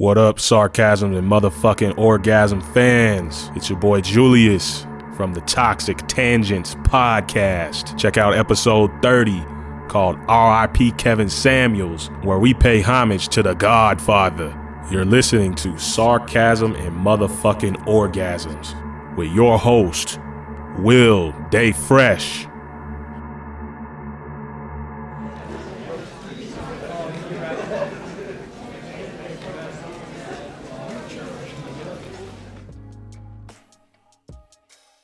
What up, sarcasm and motherfucking orgasm fans? It's your boy Julius from the Toxic Tangents podcast. Check out episode 30 called RIP Kevin Samuels, where we pay homage to the Godfather. You're listening to Sarcasm and Motherfucking Orgasms with your host, Will Day Fresh.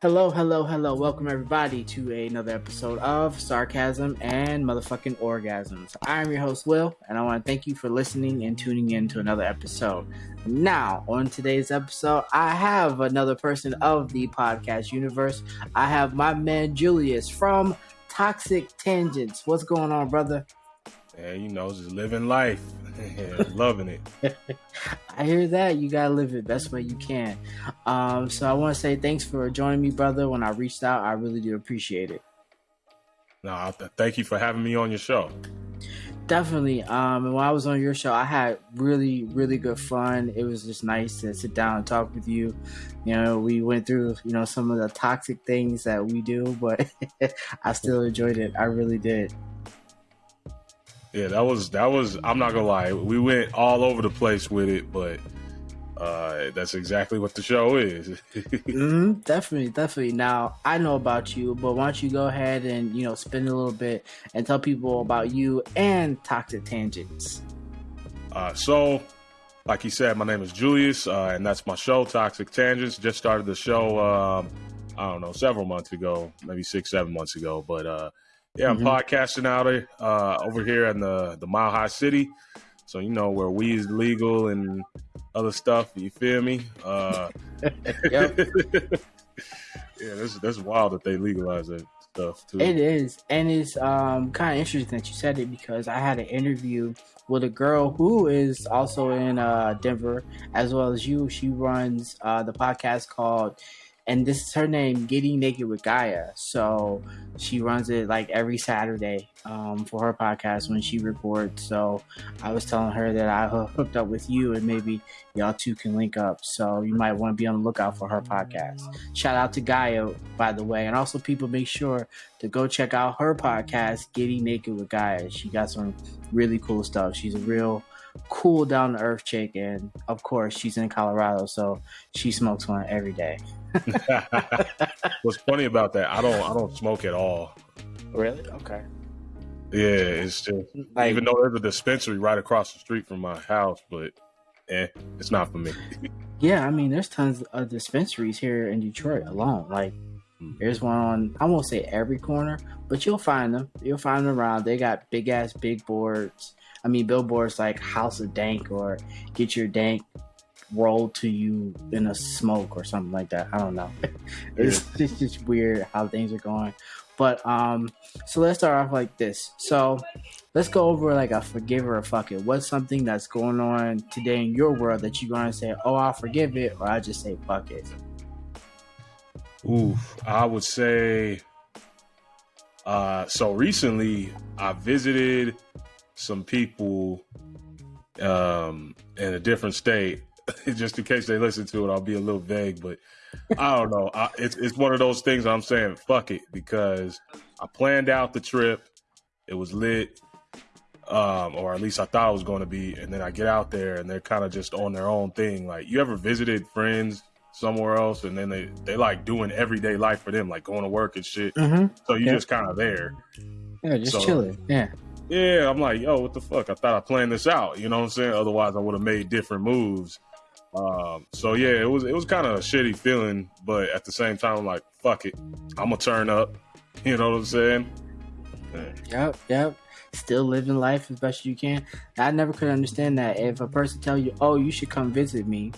Hello, hello, hello. Welcome everybody to another episode of Sarcasm and Motherfucking Orgasms. I'm your host, Will, and I want to thank you for listening and tuning in to another episode. Now, on today's episode, I have another person of the podcast universe. I have my man Julius from Toxic Tangents. What's going on, brother? Yeah, you know, just living life. Loving it. I hear that. You gotta live it best way you can. Um, so I want to say thanks for joining me, brother. When I reached out, I really do appreciate it. No, thank you for having me on your show. Definitely. Um, and when I was on your show, I had really, really good fun. It was just nice to sit down and talk with you. You know, we went through, you know, some of the toxic things that we do, but I still enjoyed it. I really did. Yeah, that was that was. I'm not gonna lie, we went all over the place with it, but uh, that's exactly what the show is. mm-hmm, definitely, definitely. Now I know about you, but why don't you go ahead and you know spend a little bit and tell people about you and Toxic Tangents. Uh, so, like you said, my name is Julius, uh, and that's my show, Toxic Tangents. Just started the show. Um, I don't know, several months ago, maybe six, seven months ago, but uh, yeah, I'm mm-hmm. podcasting out of, uh, over here in the the Mile High City. So you know where weed is legal and other stuff. You feel me? Uh, yeah, that's that's wild that they legalize that stuff too. It is, and it's um, kind of interesting that you said it because I had an interview with a girl who is also in uh, Denver as well as you. She runs uh, the podcast called and this is her name, Getting Naked with Gaia. So she runs it like every Saturday um, for her podcast when she records. So I was telling her that I hooked up with you and maybe y'all two can link up. So you might want to be on the lookout for her podcast. Shout out to Gaia, by the way. And also, people make sure to go check out her podcast, Getting Naked with Gaia. She got some really cool stuff. She's a real cool down to earth chick and of course she's in colorado so she smokes one every day What's funny about that? I don't I don't smoke at all. Really? Okay. Yeah, it's just like, even though there's a dispensary right across the street from my house, but eh, it's not for me. yeah, I mean, there's tons of dispensaries here in Detroit alone. Like, hmm. there's one on I won't say every corner, but you'll find them. You'll find them around. They got big ass big boards. I mean, billboards like House of Dank or Get Your Dank rolled to you in a smoke or something like that. I don't know. it's, it's just weird how things are going. But um, so let's start off like this. So let's go over like a forgive or a fuck it. What's something that's going on today in your world that you're gonna say, oh, I'll forgive it, or I just say fuck it. Oof, I would say. Uh, so recently, I visited some people um, in a different state, just in case they listen to it, I'll be a little vague, but I don't know. I, it's it's one of those things I'm saying, fuck it, because I planned out the trip. It was lit, um, or at least I thought it was going to be. And then I get out there, and they're kind of just on their own thing. Like you ever visited friends somewhere else, and then they they like doing everyday life for them, like going to work and shit. Mm-hmm. So you just kind of there. Yeah, just so, chilling. Yeah. Yeah, I'm like, yo, what the fuck? I thought I planned this out. You know what I'm saying? Otherwise, I would have made different moves. Um, so yeah, it was it was kind of a shitty feeling, but at the same time, I'm like, fuck it, I'm gonna turn up. You know what I'm saying? Yep, yep. Still living life as best you can. I never could understand that. If a person tell you, "Oh, you should come visit me,"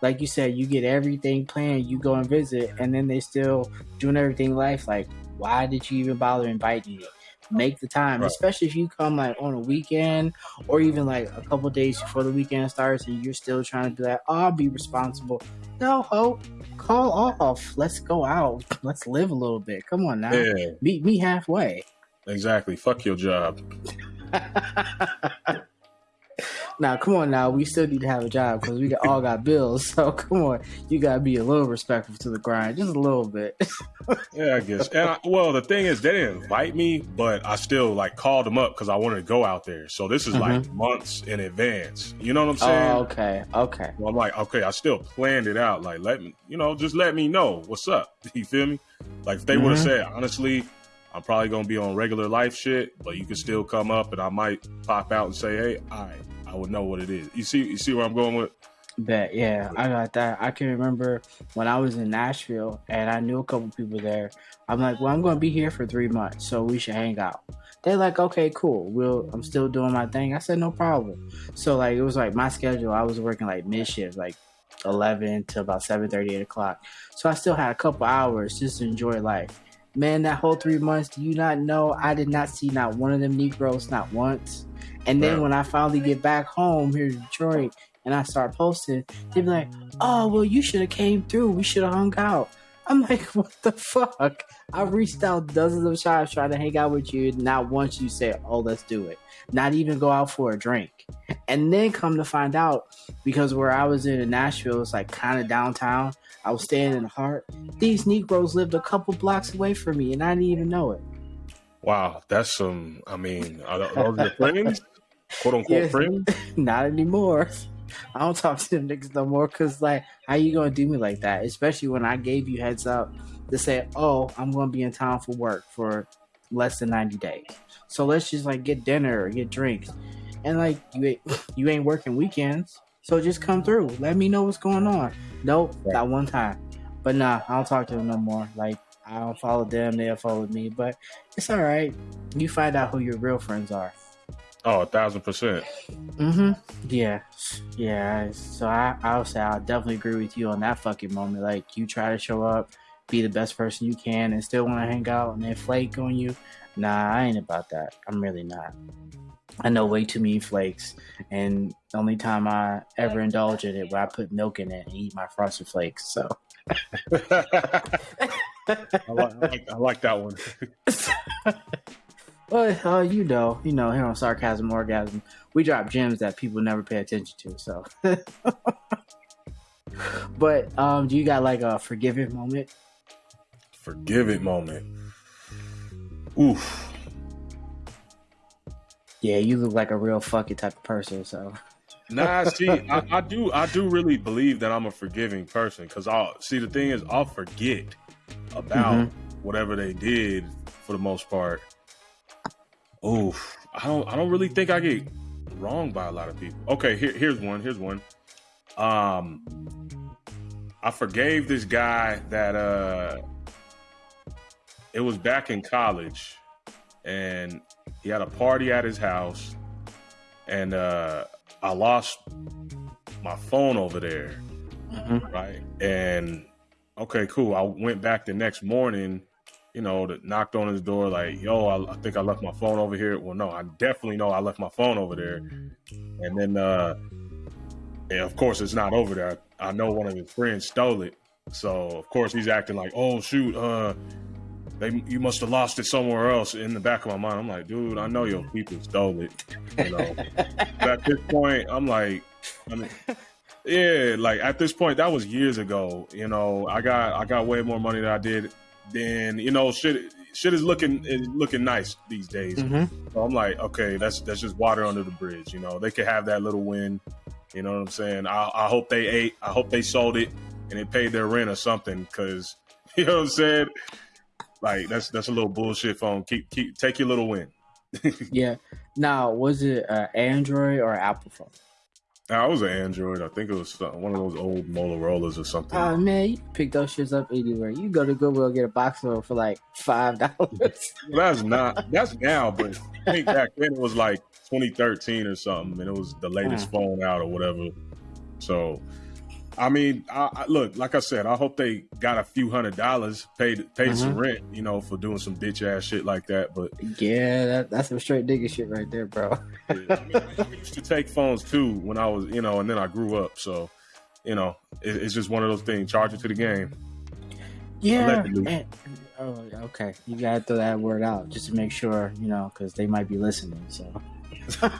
like you said, you get everything planned, you go and visit, and then they still doing everything life. Like, why did you even bother inviting me? Make the time, right. especially if you come like on a weekend or even like a couple days before the weekend starts and you're still trying to do that. Oh, I'll be responsible. No, hope. Call off. Let's go out. Let's live a little bit. Come on now. Yeah. Meet me halfway. Exactly. Fuck your job. now, come on, now we still need to have a job because we all got bills. So come on, you gotta be a little respectful to the grind, just a little bit. yeah, I guess. And I, well, the thing is, they didn't invite me, but I still like called them up because I wanted to go out there. So this is mm-hmm. like months in advance. You know what I'm saying? Oh, okay, okay. Well, I'm like, okay, I still planned it out. Like, let me, you know, just let me know what's up. You feel me? Like, if they mm-hmm. would have said, honestly, I'm probably gonna be on regular life shit, but you can still come up and I might pop out and say, hey, all right, I would know what it is. You see, you see where I'm going with? Bet, yeah, I got that. I can remember when I was in Nashville and I knew a couple people there. I'm like, well, I'm gonna be here for three months, so we should hang out. They're like, okay, cool. We'll. I'm still doing my thing. I said, no problem. So like, it was like my schedule. I was working like mid shift, like 11 to about 7 30 8 o'clock so i still had a couple hours just to enjoy life man, that whole three months, do you not know I did not see not one of them Negroes, not once. And then when I finally get back home here in Detroit and I start posting, they be like, "Oh, well, you should have came through. We should have hung out." I'm like, "What the fuck?" I reached out dozens of times trying to hang out with you. Not once you say, "Oh, let's do it." Not even go out for a drink. And then come to find out, because where I was in, in Nashville, it's like kind of downtown. I was staying in the heart. These Negroes lived a couple blocks away from me, and I didn't even know it. Wow, that's some. I mean, are those your friends? "Quote unquote yes, friends?" Not anymore. I don't talk to them niggas no more. Cause like, how you gonna do me like that? Especially when I gave you heads up to say, "Oh, I'm gonna be in town for work for less than 90 days." So let's just like get dinner or get drinks, and like you ain't, you ain't working weekends. So just come through. Let me know what's going on. Nope, right. not one time. But nah, I don't talk to them no more. Like I don't follow them, they'll follow me. But it's all right. You find out who your real friends are. Oh, a thousand percent. Mm-hmm. Yeah. Yeah. So I, I'll say I'll definitely agree with you on that fucking moment. Like you try to show up, be the best person you can, and still want to hang out, and then flake on you. Nah, I ain't about that. I'm really not. I know way too many flakes, and the only time I ever indulge in it, where I put milk in it and eat my frosted flakes. So. I, like, I, like, that one. well, uh, you know, you know, here on sarcasm orgasm, we drop gems that people never pay attention to. So, but um, do you got like a forgive it moment? Forgive it moment. Oof. Yeah, you look like a real fucking type of person. So. nah, see, I, I, do, I do really believe that I'm a forgiving person because I'll see. The thing is, I'll forget about mm-hmm. whatever they did for the most part. Oof, I don't, I don't really think I get wronged by a lot of people. Okay, here, here's one. Here's one. Um, I forgave this guy that uh, it was back in college, and he had a party at his house, and uh, I lost my phone over there, mm-hmm. right? And okay, cool. I went back the next morning, you know, knocked on his door, like, yo, I, I, think I left my phone over here. Well, no, I definitely know I left my phone over there. And then, uh, and of course, it's not over there. I, I know one of his friends stole it. So, of course, he's acting like, oh, shoot, uh, they you must have lost it somewhere else in the back of my mind. I'm like, dude, I know your people stole it. You know. at this point, I'm like, I mean, yeah, like at this point, that was years ago. You know, I got I got way more money than I did then. You know, shit shit is looking is looking nice these days. Mm-hmm. So I'm like, okay, that's that's just water under the bridge. You know, they could have that little win. You know what I'm saying? I, I hope they ate. I hope they sold it and they paid their rent or something because you know what I'm saying. Like that's that's a little bullshit phone. Keep keep take your little win. yeah. Now, was it uh, Android or Apple phone? I was an Android. I think it was one of those old Motorola's or something. Oh man, you pick those shits up anywhere. You go to Goodwill get a box of them for like five dollars. that's not. That's now, but I think back then it was like 2013 or something, and it was the latest uh. phone out or whatever. So I mean, I, I, look, like I said, I hope they got a few hundred dollars, paid paid mm-hmm. some rent, you know, for doing some bitch ass shit like that. But yeah, that, that's some straight nigga shit right there, bro. yeah, I, mean, I, used to take phones too when I was, you know, and then I grew up, so you know, it, it's just one of those things. Charge it to the game. Yeah. Oh, okay. You gotta throw that word out just to make sure, you know, because they might be listening. So.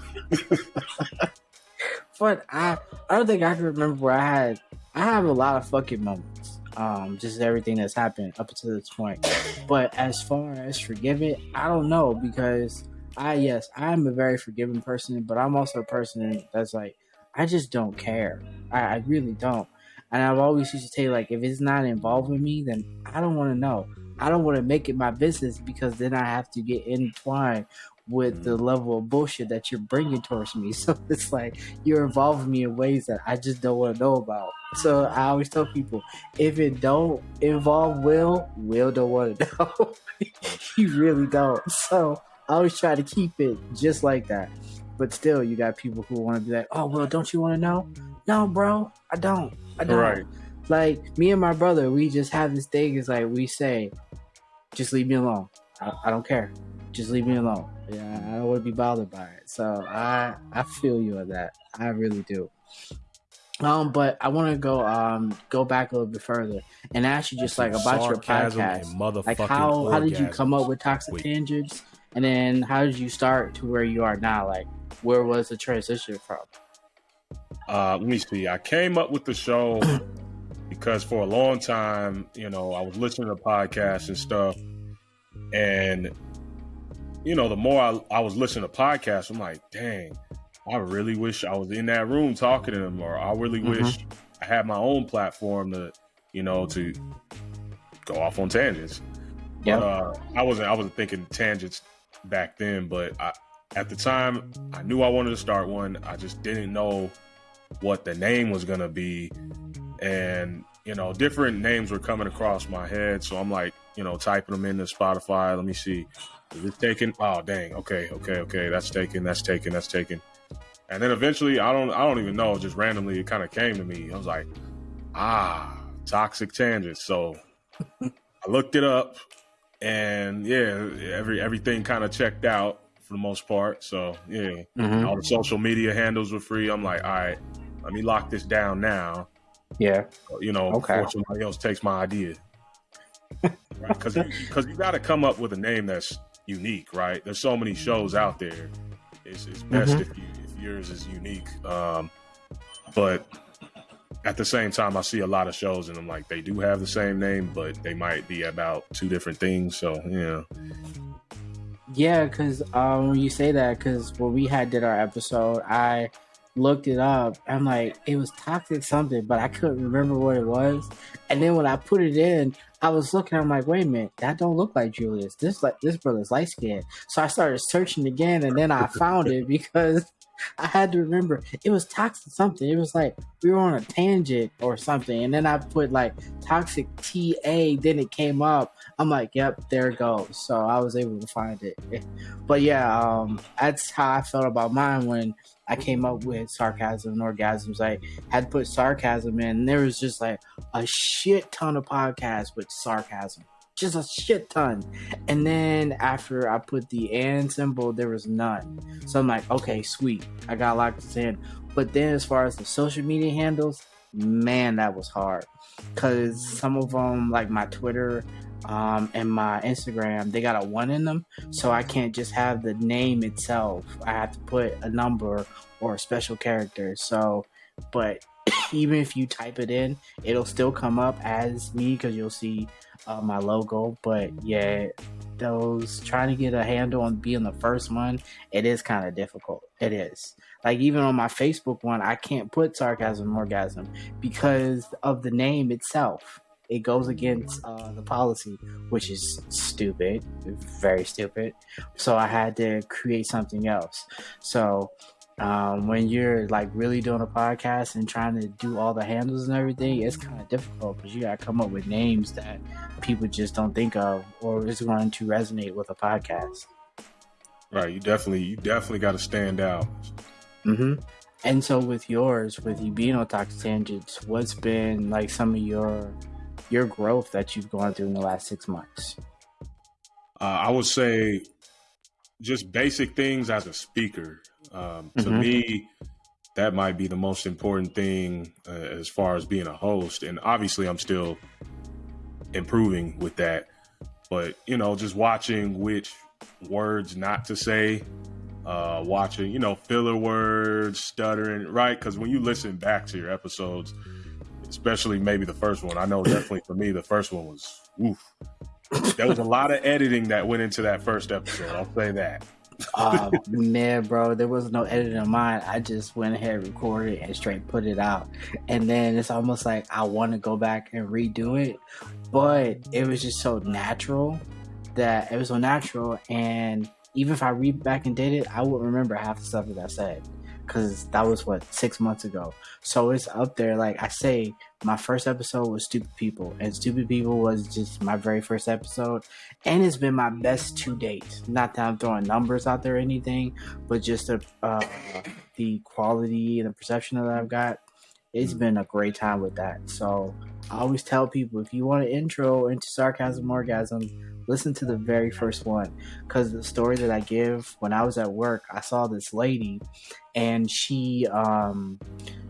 But I, I don't think I can remember where I had. I have a lot of fucking moments. Um, just everything that's happened up to this point. But as far as forgiving, I don't know because I yes, I'm a very forgiving person, but I'm also a person that's like I just don't care. I, I really don't. And I've always used to say like if it's not involving me, then I don't want to know. I don't want to make it my business because then I have to get entwined with the mm. level of bullshit that you're bringing towards me. So it's like you're involving me in ways that I just don't want to know about. So I always tell people if it don't involve Will, Will don't want to know. you really don't. So I always try to keep it just like that. But still, you got people who want to be like, "Oh, well, don't you want to know?" No, bro, I don't. I don't. Right. Like me and my brother, we just have this thing. Is like we say, "Just leave me alone. I, I don't care. Just leave me alone." Yeah, I don't want to be bothered by it. So I I feel you on that. I really do. Um, but I want to go um go back a little bit further and ask you just like about your podcast, like how how did you come up with toxic Wait. tangents, and then how did you start to where you are now? Like, where was the transition from? Uh, let me see. I came up with the show because for a long time, you know, I was listening to podcasts and stuff, and you know, the more I, I was listening to podcasts, I'm like, dang, I really wish I was in that room talking to them, or I really mm-hmm. wish I had my own platform to, you know, to go off on tangents. Yeah, uh, I wasn't. I wasn't thinking tangents back then, but I, at the time, I knew I wanted to start one. I just didn't know what the name was gonna be, and you know, different names were coming across my head. So I'm like, you know, typing them into Spotify. Let me see. Is it taken? Oh dang. Okay, okay, okay. That's taken. That's taken. That's taken. And then eventually, I don't, I don't even know. Just randomly, it kind of came to me. I was like, ah, toxic tangents. So I looked it up, and yeah, every everything kind of checked out for the most part. So yeah, mm-hmm. all the social media handles were free. I'm like, all right, let me lock this down now. Yeah, you know, okay. before somebody else takes my idea. Because right? because you got to come up with a name that's unique, right? There's so many shows out there. It's, it's best mm-hmm. if, you, if yours is unique. Um, but at the same time, I see a lot of shows and I'm like, they do have the same name, but they might be about two different things. So, yeah. Yeah, because um, when you say that, because when we had did our episode, I looked it up. I'm like, it was toxic something, but I couldn't remember what it was. And then when I put it in, I was looking. I'm like, wait a minute, that don't look like Julius. This like this brother's light skinned. So I started searching again, and then I found it because I had to remember it was toxic something. It was like we were on a tangent or something, and then I put like toxic TA. Then it came up. I'm like, yep, there it goes. So I was able to find it. But yeah, um, that's how I felt about mine when I came up with sarcasm and orgasms. I had to put sarcasm in, there was just like a shit ton of podcasts with sarcasm just a shit ton. And then after I put the and symbol, there was none. So I'm like, okay, sweet. I got locked in. But then as far as the social media handles, man, that was hard. Cause some of them, like my Twitter um, and my Instagram, they got a one in them. So I can't just have the name itself. I have to put a number or a special character. So, but even if you type it in, it'll still come up as me because you'll see uh, my logo. But yeah, those trying to get a handle on being the first one, it is kind of difficult. It is. Like even on my Facebook one, I can't put sarcasm orgasm because of the name itself. It goes against uh, the policy, which is stupid, very stupid. So I had to create something else. So um, when you're like really doing a podcast and trying to do all the handles and everything, it's kind of difficult because you got to come up with names that people just don't think of or is going to resonate with a podcast. Right. You definitely, you definitely got to stand out. Mm-hmm. And so with yours, with you being on Toxic Tangents, what's been like some of your your growth that you've gone through in the last six months? Uh, I would say just basic things as a speaker. Um, to mm-hmm. me, that might be the most important thing uh, as far as being a host. And obviously, I'm still improving with that. But, you know, just watching which words not to say uh, watching, you know, filler words, stuttering, right? Because when you listen back to your episodes, especially maybe the first one, I know definitely for me, the first one was, oof. There was a lot of editing that went into that first episode. I'll say that. uh, man, bro, there was no editing of mine. I just went ahead, recorded, and straight put it out. And then it's almost like I want to go back and redo it, but it was just so natural that it was so natural. And even if I read back and did it, I wouldn't remember half the stuff that I said because that was what six months ago. So it's up there. Like I say, my first episode was Stupid People, and Stupid People was just my very first episode, and it's been my best to date. Not that I'm throwing numbers out there or anything, but just the uh, the quality and the perception that I've got. It's mm. been a great time with that. So I always tell people if you want an intro into sarcasm orgasm listen to the very first one because the story that I give when I was at work, I saw this lady and she um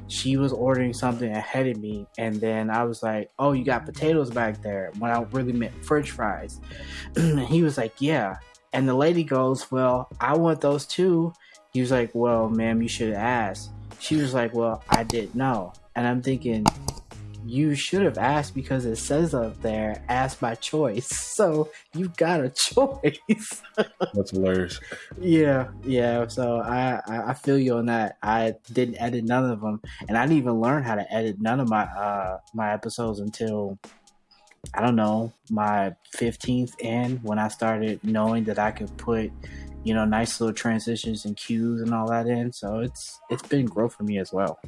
she was ordering something ahead of me and then I was like, "Oh, you got potatoes back there." When I really meant french fries. and he was like, "Yeah." And the lady goes, "Well, I want those too." He was like, "Well, ma'am, you should ask." She was like, "Well, I didn't know." And I'm thinking, you should have asked because it says up there, ask by choice. So you got a choice. That's hilarious. Yeah, yeah. So I, I feel you on that. I didn't edit none of them, and I didn't even learn how to edit none of my uh my episodes until I don't know my fifteenth in when I started knowing that I could put you know nice little transitions and cues and all that in. So it's it's been growth for me as well.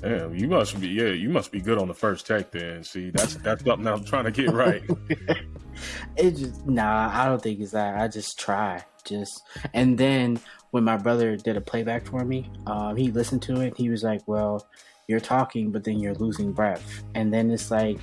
Damn, you must be yeah, you must be good on the first take then. See, that's that's something I'm trying to get right. it just nah, I don't think it's that. I just try. Just and then when my brother did a playback for me, um, he listened to it. He was like, "Well, you're talking, but then you're losing breath." And then it's like,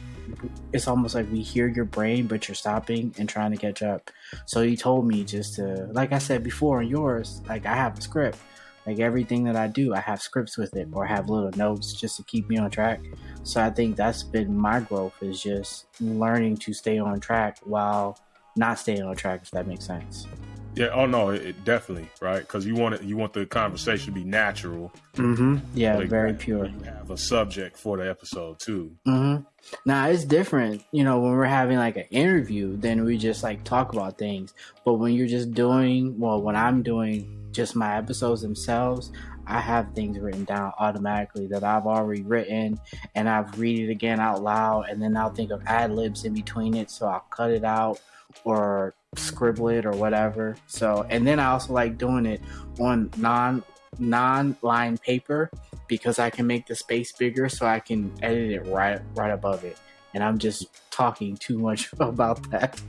it's almost like we hear your brain, but you're stopping and trying to catch up. So he told me just to, like I said before, in yours, like I have a script. Like everything that I do, I have scripts with it or have little notes just to keep me on track. So I think that's been my growth is just learning to stay on track while not staying on track, if that makes sense. Yeah. Oh no, it, it definitely right because you want it. You want the conversation to be natural. Mm-hmm. Yeah, very pure. You have a subject for the episode too. Mm-hmm. Now it's different. You know, when we're having like an interview, then we just like talk about things. But when you're just doing, well, when I'm doing just my episodes themselves, I have things written down automatically that I've already written and I've read it again out loud and then I'll think of ad libs in between it so I'll cut it out or scribble it or whatever. So and then I also like doing it on non non line paper because I can make the space bigger so I can edit it right right above it. And I'm just talking too much about that.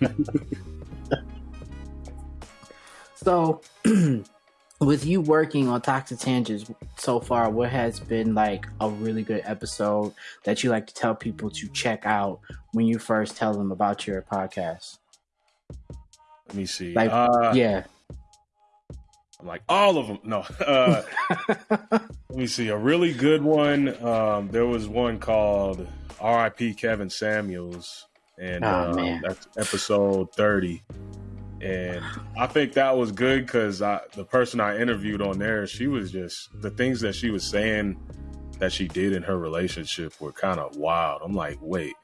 So, with you working on Toxic Tangents so far, what has been like a really good episode that you like to tell people to check out when you first tell them about your podcast? Let me see. Like, uh, yeah. I'm like all of them. No. Uh, let me see. A really good one. Um, there was one called R.I.P. Kevin Samuels, and oh, um, that's episode 30 and I think that was good because the person I interviewed on there, she was just the things that she was saying that she did in her relationship were kind of wild. I'm like, wait,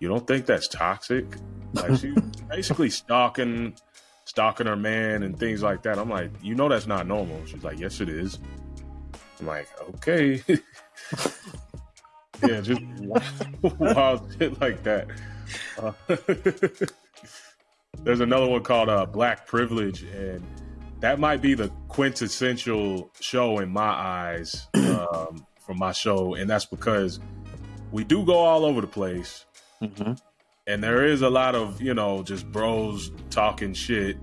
you don't think that's toxic? Like she basically stalking, stalking her man and things like that. I'm like, you know, that's not normal. She's like, yes, it is. I'm like, okay. yeah, just wild shit like that. Uh, there's another one called uh, Black Privilege, and that might be the quintessential show in my eyes um, from my show, and that's because we do go all over the place, mm-hmm. and there is a lot of you know just bros talking shit,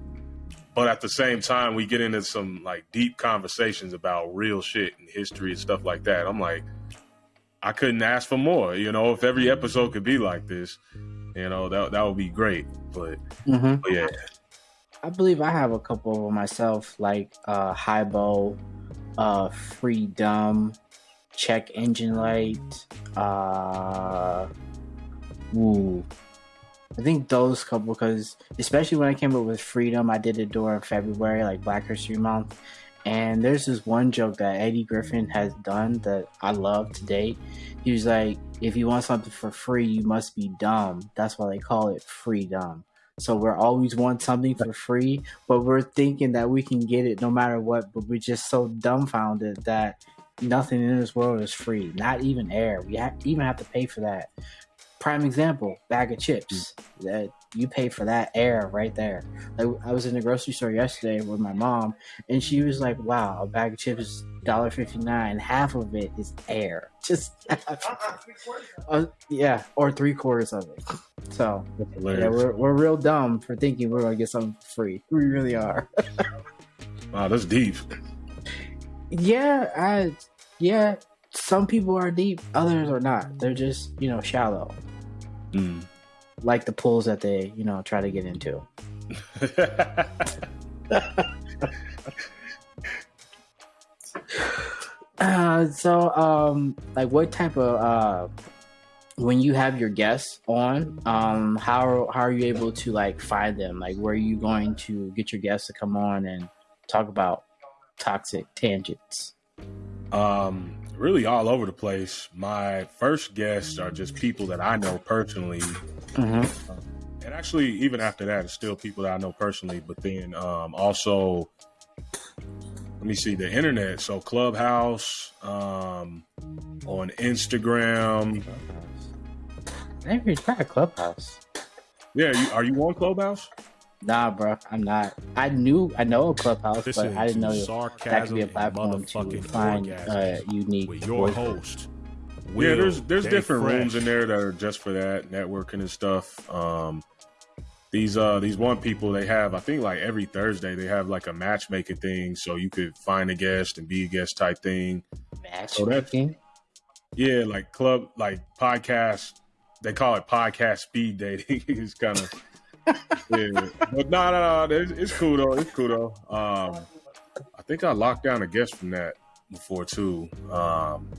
but at the same time we get into some like deep conversations about real shit and history and stuff like that. I'm like, I couldn't ask for more. You know, if every episode could be like this, you know, that that would be great. But, mm-hmm. but yeah. I believe I have a couple of myself, like uh Highbow, uh Freedom, Check Engine Light, uh ooh. I think those couple because especially when I came up with Freedom, I did it during February, like Black History Month. And there's this one joke that Eddie Griffin has done that I love to date. He was like, if you want something for free, you must be dumb. That's why they call it freedom. So we're always want something for free, but we're thinking that we can get it no matter what. But we're just so dumbfounded that nothing in this world is free, not even air. We even have to pay for that. Prime example: bag of chips. That you pay for that air right there. Like I was in the grocery store yesterday with my mom, and she was like, "Wow, a bag of chips is dollar fifty nine. Half of it is air. Just uh, yeah, or three quarters of it. So yeah, we're we're real dumb for thinking we're gonna get something for free. We really are. wow, that's deep. Yeah, I yeah. Some people are deep, others are not. They're just you know shallow. Mm. Like the pools that they you know try to get into. uh, so um, like what type of uh when you have your guests on, um, how how are you able to like find them? Like, where are you going to get your guests to come on and talk about toxic tangents? Um, really all over the place. My first guests are just people that I know personally. Mm-hmm. Um, and actually, even after that, it's still people that I know personally. But then um, also, let me see the internet. So Clubhouse, um, on Instagram. I never tried Clubhouse. Yeah, you, are you on Clubhouse? Nah, bro, I'm not. I knew I know a Clubhouse, but I didn't know that could be a platform to find uh, unique. With your host. Will, yeah, there's there's different fresh. rooms in there that are just for that networking and stuff. Um, these uh these one people they have I think like every Thursday they have like a matchmaking thing, so you could find a guest and be a guest type thing. Matchmaking. So yeah, like club like podcast. They call it podcast speed dating. it's kind of yeah, but no, no, no. It's, cool though. It's cool though. Um, I think I locked down a guest from that before too. Um,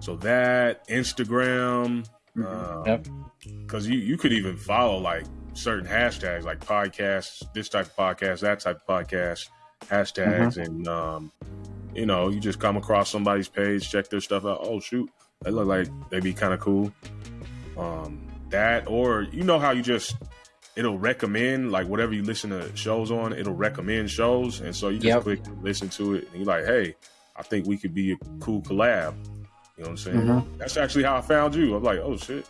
so that Instagram, because um, yep. you you could even follow like certain hashtags like podcasts, this type of podcast, that type of podcast, hashtags, mm-hmm. and um, you know, you just come across somebody's page, check their stuff out. Oh shoot, they look like they'd be kind of cool. Um, that or you know how you just it'll recommend like whatever you listen to shows on, it'll recommend shows, and so you just yep. click listen to it, and you're like, hey, I think we could be a cool collab. You know what I'm saying? Mm-hmm. That's actually how I found you. I'm like, oh shit,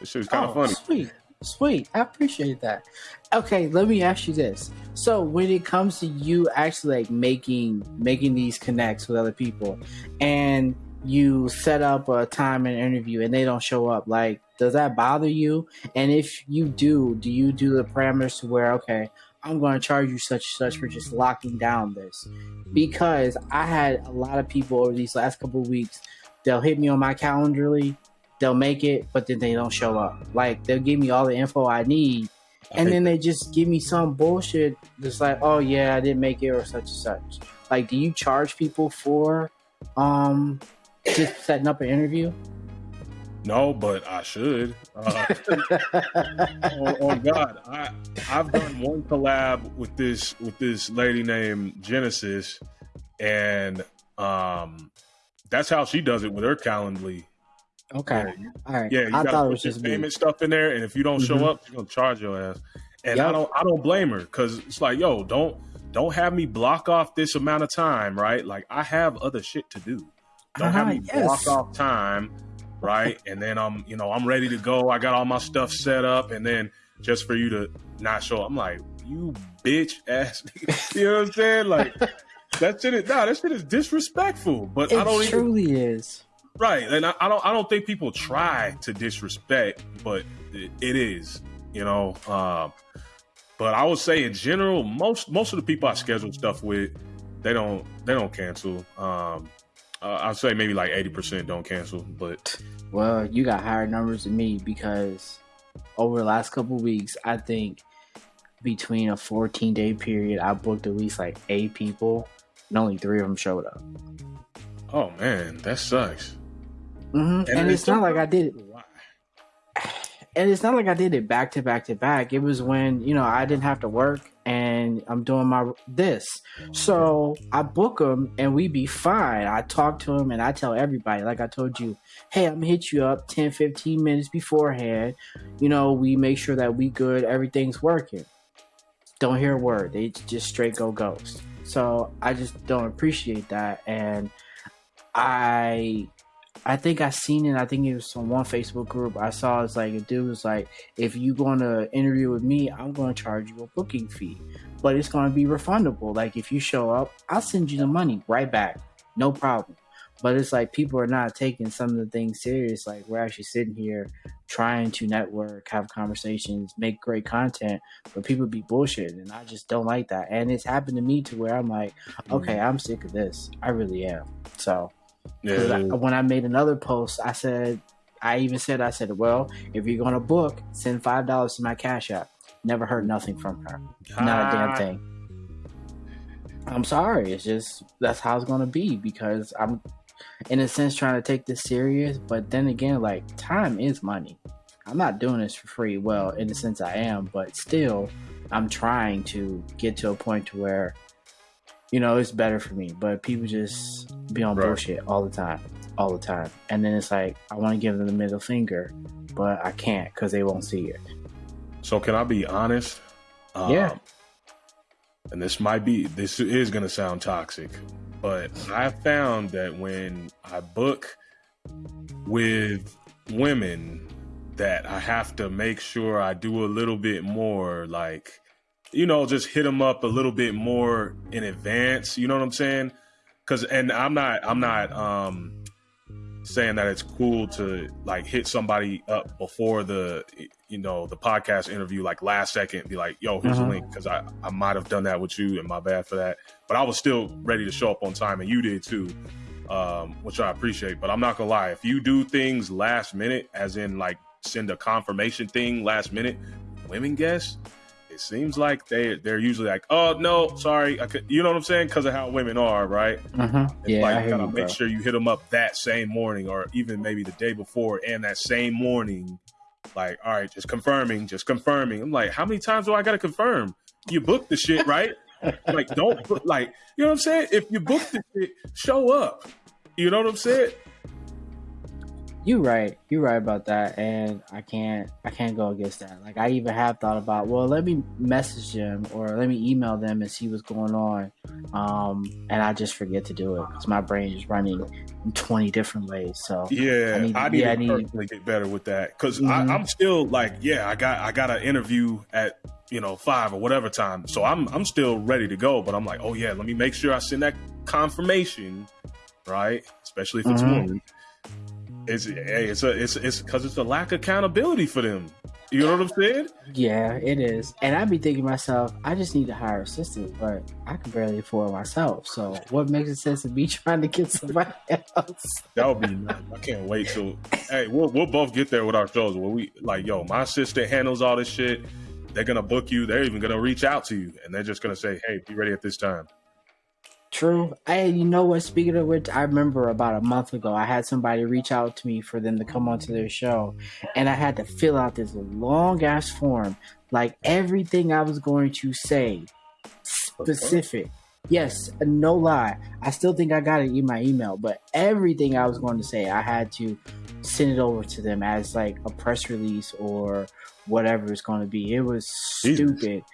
this shit's kind of oh, funny. Sweet. Sweet. I appreciate that. Okay, let me ask you this. So when it comes to you actually like making making these connects with other people and you set up a time and interview and they don't show up, like does that bother you? And if you do, do you do the parameters to where okay, I'm going to charge you such such for just locking down this? Because I had a lot of people over these last couple weeks, they'll hit me on my Calendly they'll make it, but then they don't show up. Like they'll give me all the info I need, and then they just give me some bullshit. Just like, oh yeah, I didn't make it or such and such. Like, do you charge people for um just setting up an interview? No, but I should. Uh, oh, oh, God, I I've done one collab with this with this lady named Genesis, and um, that's how she does it with her Calendly. Okay. Yeah, All right. Yeah, you I thought it was just payment stuff in there, and if you don't mm-hmm. show up, she's gonna charge your ass. And yep. I don't, I don't blame her because it's like, yo, don't, don't have me block off this amount of time, right? Like I have other shit to do. Don't uh-huh, have me yes. block off time, right? and then I'm, you know, I'm ready to go. I got all my stuff set up, and then just for you to not show up, I'm like, you bitch ass. you know what I'm saying? Like that shit is, nah, that shit is disrespectful. But it I don't truly even, is. Right, and I, I, don't I don't think people try to disrespect, but it, it is, you know. Um, but I would say in general, most most of the people I schedule stuff with, they don't they don't cancel. Um, uh, I'd say maybe like eighty percent don't cancel, but well, you got higher numbers than me because over the last couple weeks, I think between a fourteen day period, I booked at least like eight people, and only three of them showed up. Oh man, that sucks. Mm-hmm. And, and it's, it's not like I did it. and it's not like I did it back to back to back. It was when you know I didn't have to work and I'm doing my this. So I book them and we be fine. I talk to them and I tell everybody, like I told you, hey, I'm gonna hit you up 10, 15 minutes beforehand. You know, we make sure that we good, everything's working. Don't hear a word. They just straight go ghost. So I just don't appreciate that. And I I think I seen it. I think it was on one Facebook group. I saw it's like a dude was like, if you going to interview with me, I'm going to charge you a booking fee, but it's going to be refundable. Like if you show up, I'll send you the money right back, no problem. But it's like people are not taking some of the things serious. Like we're actually sitting here trying to network, have conversations, make great content, but people be bullshit, and I just don't like that. And it's happened to me to where I'm like, mm-hmm. okay, I'm sick of this. I really am. So yeah. I, when I made another post, I said, I even said, I said, well, if you're gonna book, send five dollars to my cash app. Never heard nothing from her. Ah. Not a damn ah. thing. I'm sorry. It's just that's how it's gonna be because I'm, in a sense, trying to take this serious. But then again, like time is money. I'm not doing this for free. Well, in a sense, I am, but still, I'm trying to get to a point to where you know, it's better for me. But people just be on right. bullshit all the time, all the time. And then it's like, I want to give them the middle finger, but I can't because they won't see it. So, can I be honest? Um, yeah. And this might be, this is going to sound toxic, but I found that when I book with women, that I have to make sure I do a little bit more like you know, just hit them up a little bit more in advance. You know what I'm saying? Because and I'm not I'm not um saying that it's cool to like hit somebody up before the you know the podcast interview like last second be like yo here's uh-huh. a link because i i might have done that with you and my bad for that but i was still ready to show up on time and you did too um, which i appreciate but i'm not gonna lie if you do things last minute as in like send a confirmation thing last minute women guess it seems like they they're usually like, oh no, sorry, I could, you know what I'm saying, because of how women are, right? Uh-huh. Yeah, like of make sure you hit them up that same morning, or even maybe the day before, and that same morning. Like, all right, just confirming, just confirming. I'm like, how many times do I got to confirm? You booked the shit, right? like, don't put like, you know what I'm saying? If you booked the shit, show up. You know what I'm saying? You right. You right about that and i can't i can't go against that. Like i even have thought about well let me message them or let me email them and see what's going on. Um and i just forget to do it because my brain is running in 20 different ways. So yeah i need, I need yeah, to I need to get better with that. Because mm-hmm. i'm still like yeah i got i got an interview at you know five or whatever time. So i'm i'm still ready to go but i'm like oh yeah let me make sure i send that confirmation right? Especially if it's mm-hmm. It's hey, it's a it's it's because it's a lack of accountability for them. You know what I'm saying? Yeah, it is. And I'd be thinking myself, I just need to hire an assistant, but I can barely afford myself. So what makes it sense of me trying to get somebody else? that would be nice. I can't wait till hey, we'll we'll both get there with our shows where we like, yo, my assistant handles all this shit. They're gonna book you. They're even gonna reach out to you, and they're just gonna say, "Hey, be ready at this time." True. Hey, you know what? Speaking of which, I remember about a month ago, I had somebody reach out to me for them to come onto their show, and I had to fill out this long ass form, like everything I was going to say, specific. Yes, no lie. I still think I got it in my email, but everything I was going to say, I had to send it over to them as like a press release or whatever it's going to be. It was stupid.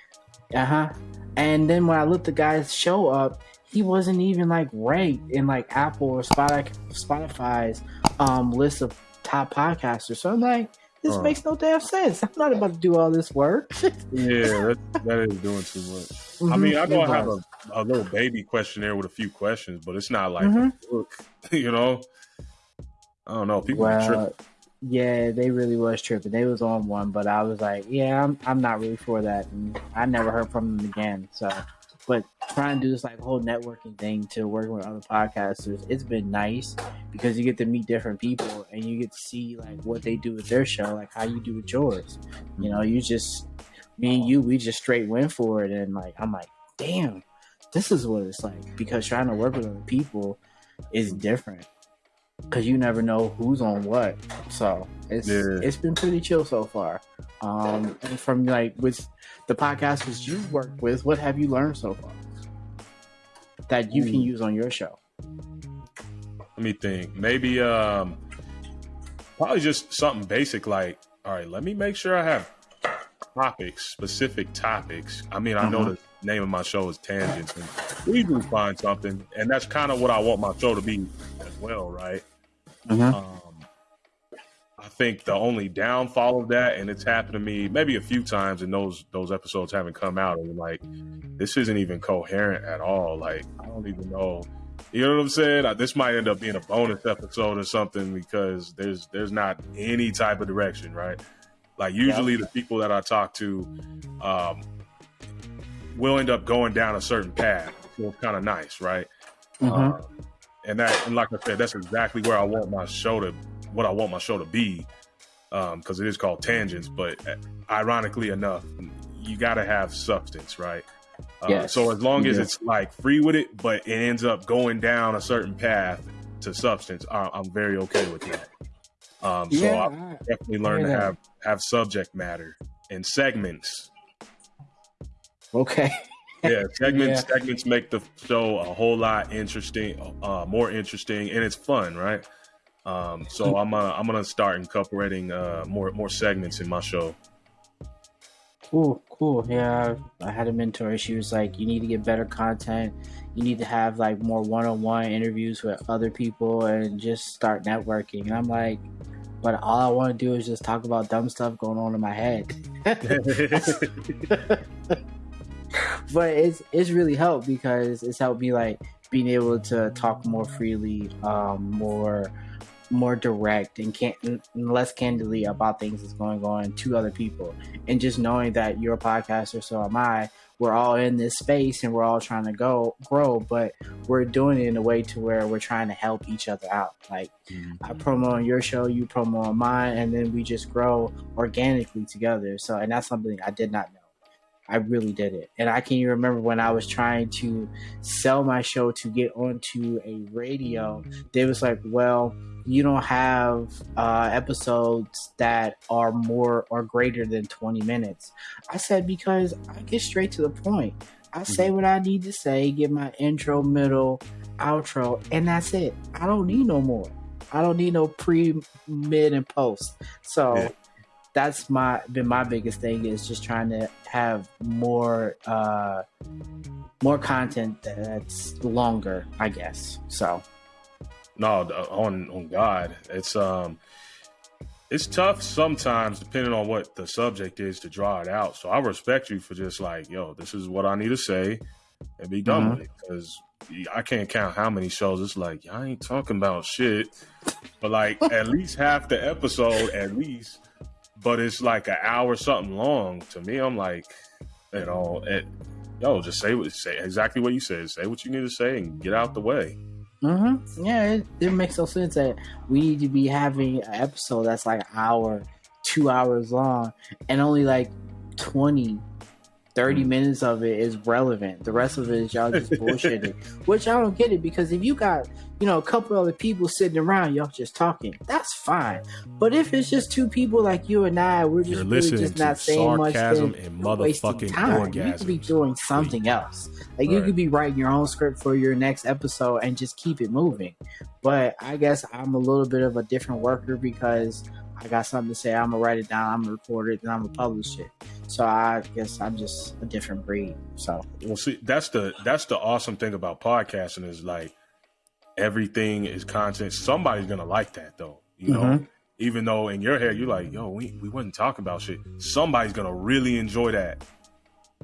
Uh huh. And then when I looked the guy's show up, he wasn't even like ranked in like Apple or Spotify's um, list of top podcasters. So I'm like, this uh, makes no damn sense. I'm not about to do all this work. yeah, that, that is doing too much. Mm-hmm. I mean, I know I have a, a, little baby questionnaire with a few questions, but it's not like mm-hmm. a book, you know. I don't know. People well, Yeah, they really was tripping. They was on one, but I was like, yeah, I'm I'm not really for that, and I never heard from them again. So but trying to do this like whole networking thing to work with other podcasters, it's been nice because you get to meet different people and you get to see like what they do with their show, like how you do with yours. You know, you just me and you, we just straight went for it, and like I'm like, damn, this is what it's like because trying to work with other people is different because you never know who's on what. So It's yeah. it's been pretty chill so far. Um, and from like with the podcasters you work with, what have you learned so far that you can use on your show? Let me think. Maybe um, probably just something basic like, all right, let me make sure I have topics, specific topics. I mean, I know mm-hmm. the name of my show is Tangents, and we do find something, and that's kind of what I want my show to be as well, right? Mm-hmm. Um, I think the only downfall of that, and it's happened to me maybe a few times, and those those episodes haven't come out, and like this isn't even coherent at all. Like I don't even know. You know what I'm saying? This might end up being a bonus episode or something because there's there's not any type of direction, right? Like usually yeah. the people that I talk to um, will end up going down a certain path. So it's kind of nice, right? Mm-hmm. Um, and that, and like I said, that's exactly where I want my show to, what I want my show to be, because um, it is called Tangents. But ironically enough, you got to have substance, right? Uh, yes. So as long as it's like free with it, but it ends up going down a certain path to substance, I, am very okay with that. Um, so yeah, I definitely learned to have have subject matter and segments. Okay. yeah, segments yeah. segments make the show a whole lot interesting, uh, more interesting, and it's fun, right? Um, so I'm uh, I'm gonna start incorporating uh, more more segments in my show. Cool, cool. Yeah, I had a mentor. She was like, "You need to get better content. You need to have like more one-on-one interviews with other people, and just start networking." And I'm like, but all I want to do is just talk about dumb stuff going on in my head. but it's it's really helped because it's helped me like being able to talk more freely, um, more more direct and can less candidly about things that's going on to other people, and just knowing that you're a podcaster, so am I we're all in this space and we're all trying to go grow, but we're doing it in a way to where we're trying to help each other out. Like mm-hmm. I promo on your show, you promo on mine, and then we just grow organically together. So, and that's something I did not know. I really did it. And I can even remember when I was trying to sell my show to get onto a radio, they was like, well, you don't have uh, episodes that are more or greater than 20 minutes. I said, because I get straight to the point. I say mm-hmm. what I need to say, get my intro, middle, outro, and that's it. I don't need no more. I don't need no pre, mid, and post. So. That's my been my biggest thing is just trying to have more uh more content that's longer, I guess. So no, on on God, it's um, it's tough sometimes depending on what the subject is to draw it out. So I respect you for just like, yo, this is what I need to say, and be done mm-hmm. with it because I can't count how many shows it's like I ain't talking about shit, but like at least half the episode at least. But it's like an hour something long. To me, I'm like, you know, it, yo, just say what say exactly what you said. Say what you need to say and get out the way. Mm-hmm. Yeah, it, it makes no sense that we need to be having an episode that's like an hour, two hours long, and only like 20, 30 mm. minutes of it is relevant. The rest of it is y'all just bullshitting. Which I don't get it because if you got, you know, a couple other people sitting around, y'all just talking, that's fine. But if it's just two people like you and I, we're just really just not saying much, then and motherfucking time. You could be doing something else. Like right. you could be writing your own script for your next episode and just keep it moving. But I guess I'm a little bit of a different worker because I got something to say. I'm gonna write it down. I'm gonna record it, and I'm gonna publish it. So I guess I'm just a different breed. So well, see, that's the that's the awesome thing about podcasting is like everything is content. Somebody's gonna like that though. You know, mm-hmm. even though in your head you're like, yo, we we wasn't talking about shit. Somebody's gonna really enjoy that,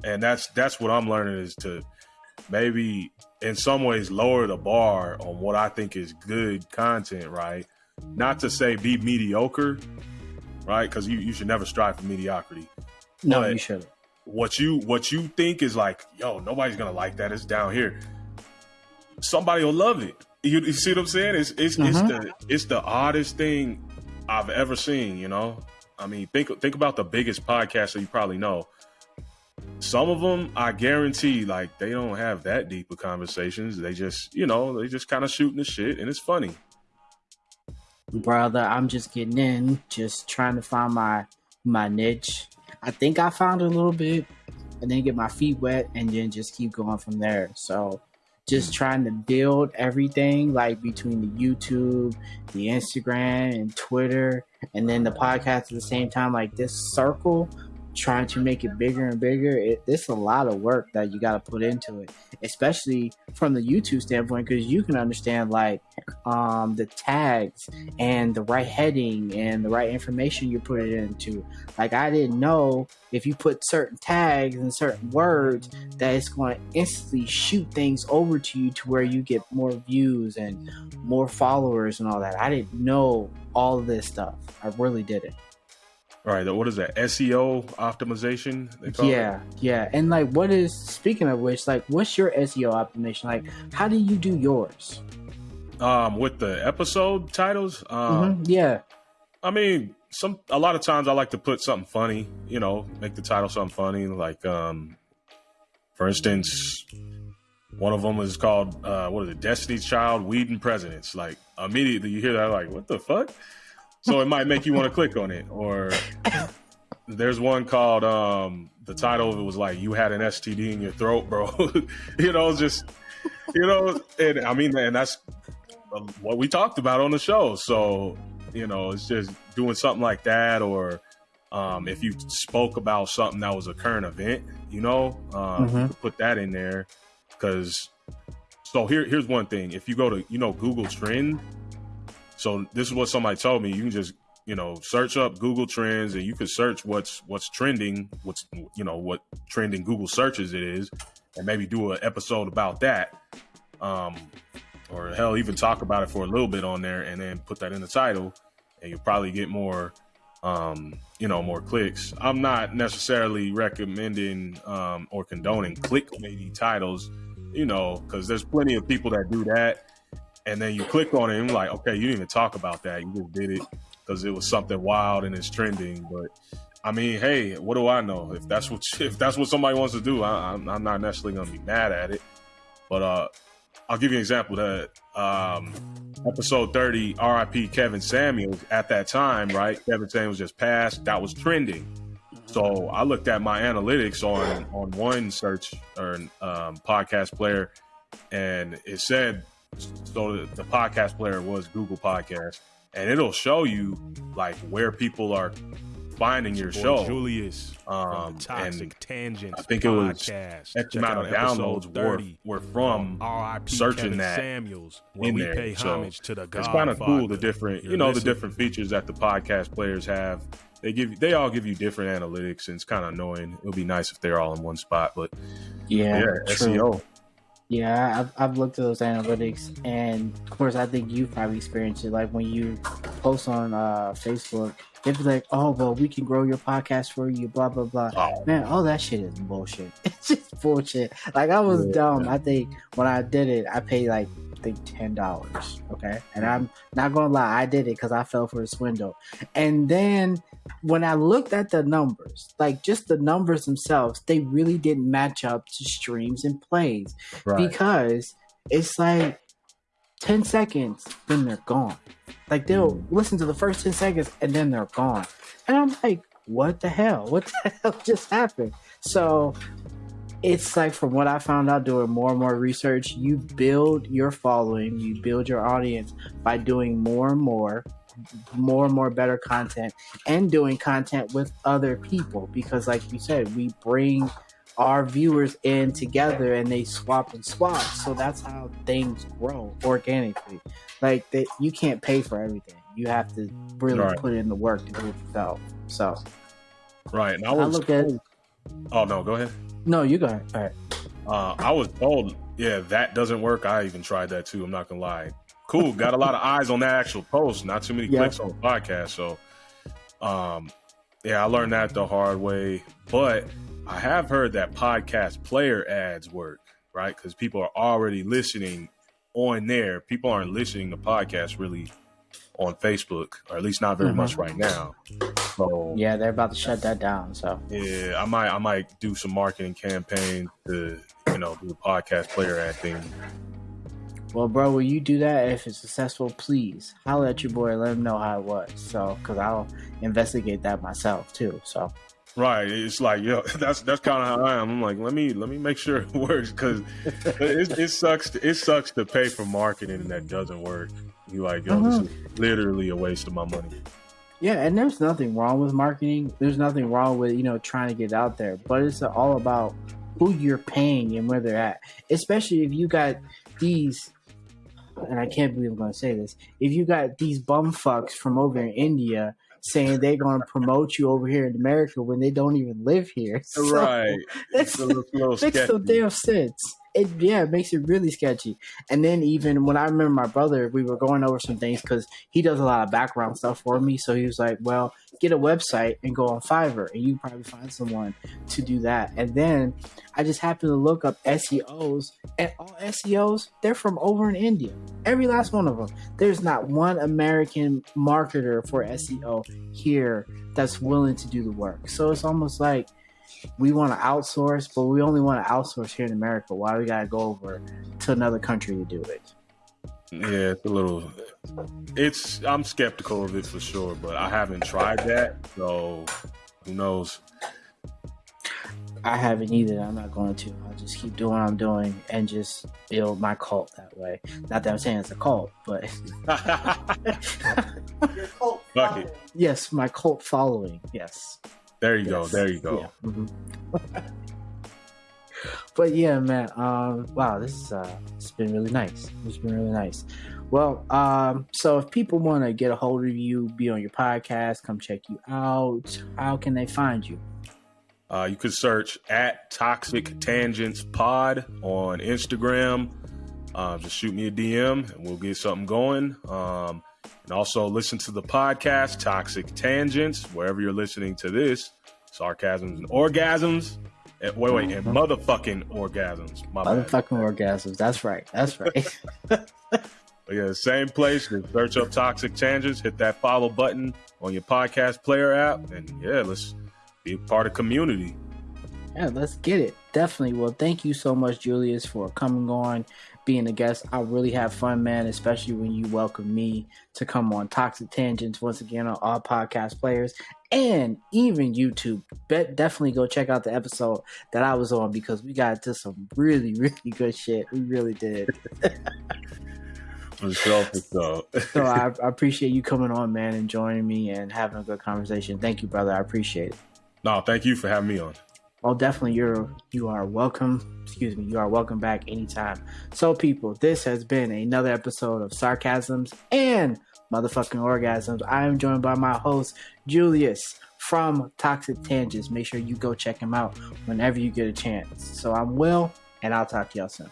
and that's that's what I'm learning is to maybe in some ways lower the bar on what I think is good content, right? Not to say be mediocre, right? Because you, you should never strive for mediocrity. No, but you shouldn't. What you what you think is like, yo, nobody's gonna like that. It's down here. Somebody will love it. You, you see what I'm saying? It's it's mm-hmm. it's the it's the oddest thing I've ever seen. You know, I mean, think think about the biggest podcast that you probably know. Some of them, I guarantee, like they don't have that deep of conversations. They just, you know, they just kind of shooting the shit, and it's funny. brother, I'm just getting in, just trying to find my my niche. I think I found a little bit, and then get my feet wet, and then just keep going from there. So, just mm. trying to build everything like between the YouTube, the Instagram, and Twitter, and then the podcast at the same time. Like this circle trying to make it bigger and bigger, it, it's a lot of work that you got to put into it, especially from the YouTube standpoint, because you can understand like um, the tags and the right heading and the right information you put it into. Like I didn't know if you put certain tags and certain words that it's going to instantly shoot things over to you to where you get more views and more followers and all that. I didn't know all this stuff. I really didn't. All right, what is that? SEO optimization? Yeah, it? yeah. And like, what is speaking of which, like, what's your SEO optimization? Like, how do you do yours? Um, with the episode titles, um, mm-hmm. yeah. I mean, some a lot of times I like to put something funny. You know, make the title something funny. Like, um, for instance, one of them is called uh, what is it? Destiny's Child, Weeding Presidents. Like, immediately you hear that, like, what the fuck? So it might make you want to click on it. Or there's one called um, the title of it was like you had an STD in your throat, bro. you know, just you know, and I mean, and that's what we talked about on the show. So you know, it's just doing something like that, or um, if you spoke about something that was a current event, you know, um, mm-hmm. put that in there because. So here, here's one thing. If you go to, you know, Google Trend, so this is what somebody told me. You can just you know search up Google Trends and you can search what's what's trending, what's you know what trending Google searches it is, and maybe do an episode about that. Um, or hell, even talk about it for a little bit on there, and then put that in the title, and you'll probably get more, um, you know, more clicks. I'm not necessarily recommending um, or condoning clickbaity titles, you know, because there's plenty of people that do that and then you click on it and like, okay, you didn't even talk about that. You just did it because it was something wild and it's trending. But I mean, hey, what do I know? If that's what if that's what somebody wants to do, I, am not necessarily gonna be mad at it. But uh, I'll give you an example that um, episode 30, RIP Kevin Samuels. At that time, right, Kevin Samuels just passed. That was trending. So I looked at my analytics on on one search or um, podcast player, and it said so the, the podcast player was Google Podcast, and it'll show you like where people are finding your show. Julius, um, Toxic Tangents. I think it was X amount of downloads were, were from searching Kevin that Samuels, in there. so it's kind of cool the different, you know, the different features that the podcast players have. They give they all give you different analytics, and it's kind of annoying. It would be nice if they're all in one spot, but yeah, yeah SEO. Yeah, I've, I've looked at those analytics, and of course, I think you've probably experienced it. Like when you post on uh, Facebook, they'd be like, "Oh, well, we can grow your podcast for you." Blah blah blah. Oh. Man, all that shit is bullshit. It's just bullshit. Like I was yeah, dumb. I think when I did it, I paid like think ten dollars. Okay, and I'm not gonna lie, I did it because I fell for a swindle. And then when I looked at the numbers, like just the numbers themselves, they really didn't match up to streams and plays right. because it's like 10 seconds, then they're gone. Like they'll mm. listen to the first 10 seconds and then they're gone. And I'm like, what the hell? What the hell just happened? So it's like from what I found out doing more and more research, you build your following, you build your audience by doing more and more more and more better content and doing content with other people because like you said we bring our viewers in together and they swap and swap. So that's how things grow organically. Like that you can't pay for everything. You have to really right. put in the work to do it yourself. So right and i, was I look at oh no go ahead no you go ahead all right uh, i was told yeah that doesn't work i even tried that too i'm not gonna lie cool. Got a lot of eyes on that actual post. Not too many yep. clicks on the podcast. So, um, yeah, I learned that the hard way. But I have heard that podcast player ads work, right? Because people are already listening on there. People aren't listening to podcasts really on Facebook, or at least not very mm-hmm. much right now. So yeah, they're about to shut that down. So yeah, I might I might do some marketing campaign to you know do a podcast player ad thing Well, bro, will you do that if it's successful? Please holler at your boy. Let him know how it was. So, because I'll investigate that myself too. So, right, it's like yo, that's that's kind of how I am. I'm like, let me let me make sure it works because it, it, sucks. To, it sucks to pay for marketing that doesn't work. You like, yo, uh-huh. this is literally a waste of my money. Yeah, and there's nothing wrong with marketing. There's nothing wrong with you know trying to get out there, but it's all about who you're paying and where they're at. Especially if you got these and I can't believe I'm going to say this. If you got these bum fucks from over in India saying they're going to promote you over here in America when they don't even live here, so right? That's, makes no damn sense it yeah, it makes it really sketchy. And then even when I remember my brother, we were going over some things because he does a lot of background stuff for me. So he was like, "Well, get a website and go on Fiverr, and you probably find someone to do that." And then I just happened to look up SEOs, and all SEOs they're from over in India. Every last one of them. There's not one American marketer for SEO here that's willing to do the work. So it's almost like we want to outsource, but we only want to outsource here in America. Why we gotta go over to another country to do it? Yeah, it's a little. It's I'm skeptical of it for sure, but I haven't tried that, so who knows? I haven't either. I'm not going to. I'll just keep doing what I'm doing and just build my cult that way. Not that I'm saying it's a cult, but Your cult yes, my cult following. Yes. There you yes. go. There you go. Yeah. Mm-hmm. but yeah, man. Um, wow, this is uh, it's been really nice. It's been really nice. Well, um, so if people want to get a hold of you, be on your podcast, come check you out, how can they find you? Uh, you could search at Toxic Tangents Pod on Instagram. Uh, just shoot me a DM and we'll get something going. Um, and also listen to the podcast, Toxic Tangents, wherever you're listening to this. Sarcasms and orgasms. And, wait, wait, and mm-hmm. motherfucking orgasms. My motherfucking bad. orgasms. That's right. That's right. but yeah, same place. Search up Toxic Tangents, hit that follow button on your podcast player app, and yeah, let's be part of community. Yeah, let's get it. Definitely. Well, thank you so much, Julius, for coming on being a guest. I really have fun, man, especially when you welcome me to come on Toxic Tangents once again on all podcast players and even YouTube. Bet definitely go check out the episode that I was on because we got to some really, really good shit. We really did. for sure, for sure. so I, I appreciate you coming on, man, and joining me and having a good conversation. Thank you, brother. I appreciate it. No, thank you for having me on. Oh, definitely, you're you are welcome. Excuse me, you are welcome back anytime. So, people, this has been another episode of Sarcasms and Motherfucking Orgasms. I am joined by my host Julius from Toxic Tangents. Make sure you go check him out whenever you get a chance. So, I'm Will, and I'll talk to y'all soon.